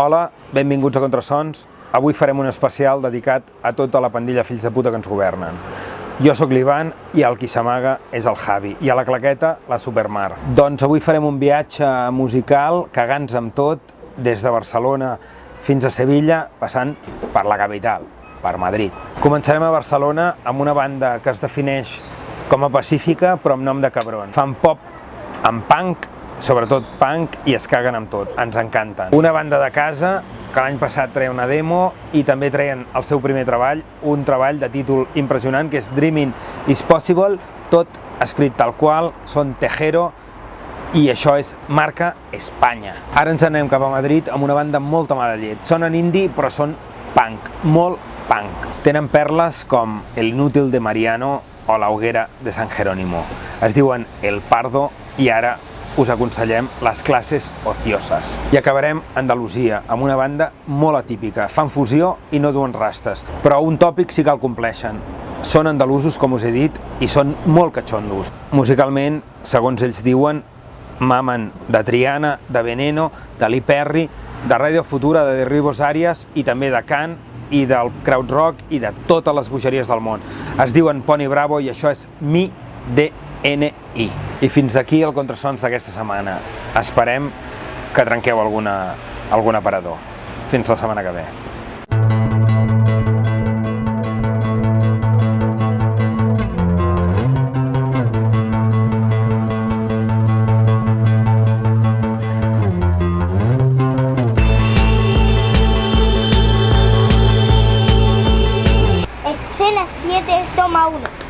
Hola, benvinguts a Contrasons. Avui farem un especial dedicat a tota la pandilla fills de puta que ens governen. Jo sóc l'Ivan i el qui s'amaga és el Javi i a la claqueta la Supermar. Doncs avui farem un viatge musical cagants amb tot des de Barcelona fins a Sevilla passant per la capital, per Madrid. Començarem a Barcelona amb una banda que es defineix com a pacífica però amb nom de cabron. Fan pop amb punk, sobretot punk, i es caguen amb tot, ens encanten. Una banda de casa que l'any passat treia una demo i també treien el seu primer treball, un treball de títol impressionant que és Dreaming is Possible, tot escrit tal qual, són Tejero i això és marca Espanya. Ara ens anem cap a Madrid amb una banda amb molta mala llet. Sonen indie però són punk, molt punk. Tenen perles com El Inútil de Mariano o La Hoguera de San Jerónimo. Es diuen El Pardo i ara us aconsellem les classes ocioses. I acabarem Andalusia, amb una banda molt atípica. Fan fusió i no duen rastes, però un tòpic sí que el compleixen. Són andalusos, com us he dit, i són molt catxondos. Musicalment, segons ells diuen, mamen de Triana, de Veneno, de Lee Perry, de Radio Futura, de Derribos Arias i també de Can i del Krautrock i de totes les bogeries del món. Es diuen Pony Bravo i això és Mi DNI. I fins aquí el Contrasons d'aquesta setmana. Esperem que trenqueu alguna, algun aparador. Fins la setmana que ve. Escena 7, toma 1.